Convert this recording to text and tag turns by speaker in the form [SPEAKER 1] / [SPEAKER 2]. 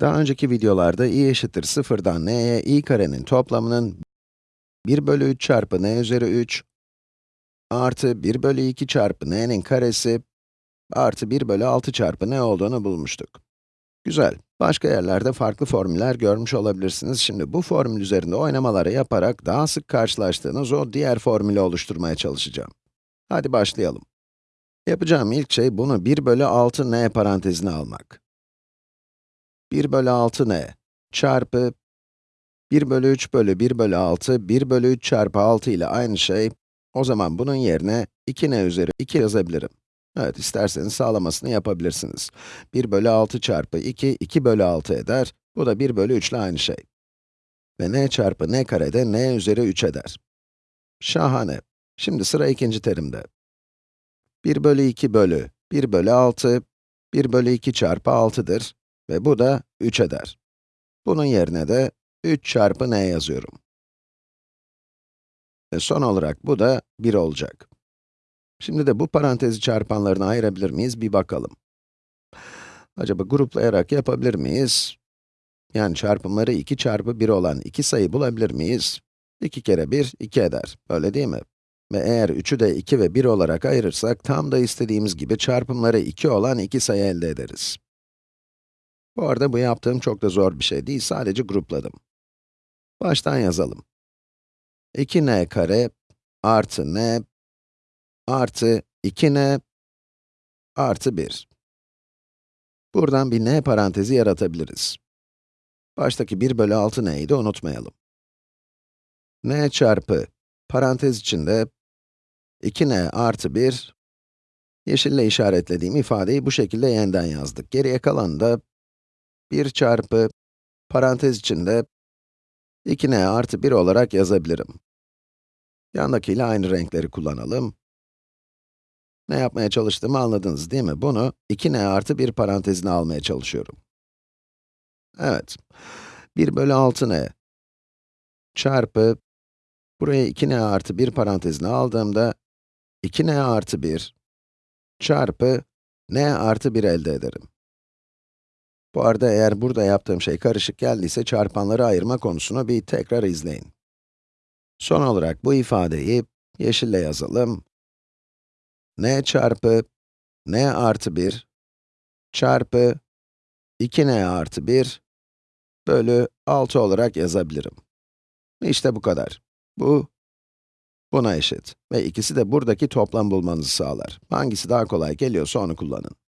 [SPEAKER 1] Daha önceki videolarda i eşittir 0'dan n'ye i karenin toplamının 1 bölü 3 çarpı n üzeri 3 artı 1 bölü 2 çarpı n'nin karesi artı 1 bölü 6 çarpı n olduğunu bulmuştuk. Güzel. Başka yerlerde farklı formüller görmüş olabilirsiniz. Şimdi bu formül üzerinde oynamaları yaparak daha sık karşılaştığınız o diğer formülü oluşturmaya çalışacağım. Hadi başlayalım. Yapacağım ilk şey bunu 1 bölü 6 n parantezine almak. 1 bölü 6 n çarpı 1 bölü 3 bölü 1 bölü 6, 1 bölü 3 çarpı 6 ile aynı şey. O zaman bunun yerine 2n üzeri 2 yazabilirim. Evet, isterseniz sağlamasını yapabilirsiniz. 1 bölü 6 çarpı 2, 2 bölü 6 eder. Bu da 1 bölü 3 ile aynı şey. Ve n çarpı n karede n üzeri 3 eder. Şahane. Şimdi sıra ikinci terimde. 1 bölü 2 bölü 1 bölü 6, 1 bölü 2 çarpı 6'dır. Ve bu da 3 eder. Bunun yerine de 3 çarpı n yazıyorum. Ve son olarak bu da 1 olacak. Şimdi de bu parantezi çarpanlarına ayırabilir miyiz bir bakalım. Acaba gruplayarak yapabilir miyiz? Yani çarpımları 2 çarpı 1 olan iki sayı bulabilir miyiz? 2 kere 1, 2 eder. Öyle değil mi? Ve eğer 3'ü de 2 ve 1 olarak ayırırsak, tam da istediğimiz gibi çarpımları 2 olan iki sayı elde ederiz. Bu arada bu yaptığım çok da zor bir şey değil, sadece grupladım. Baştan yazalım. 2n kare artı n artı 2n artı 1. Buradan bir n parantezi yaratabiliriz. Baştaki 1 bölü 6 n'yi unutmayalım. n çarpı parantez içinde 2n artı 1, yeşille işaretlediğim ifadeyi bu şekilde yeniden yazdık. Geriye kalan da 1 çarpı parantez içinde 2n artı 1 olarak yazabilirim. Yandakiyle aynı renkleri kullanalım. Ne yapmaya çalıştığımı anladınız değil mi? Bunu 2n artı 1 parantezine almaya çalışıyorum. Evet. 1 bölü 6n çarpı, buraya 2n artı 1 parantezine aldığımda, 2n artı 1 çarpı n artı 1 elde ederim. Bu arada eğer burada yaptığım şey karışık geldiyse çarpanları ayırma konusunu bir tekrar izleyin. Son olarak bu ifadeyi yeşille yazalım. n çarpı n artı 1 çarpı 2n artı 1 bölü 6 olarak yazabilirim. İşte bu kadar. Bu, buna eşit. Ve ikisi de buradaki toplam bulmanızı sağlar. Hangisi daha kolay geliyorsa onu kullanın.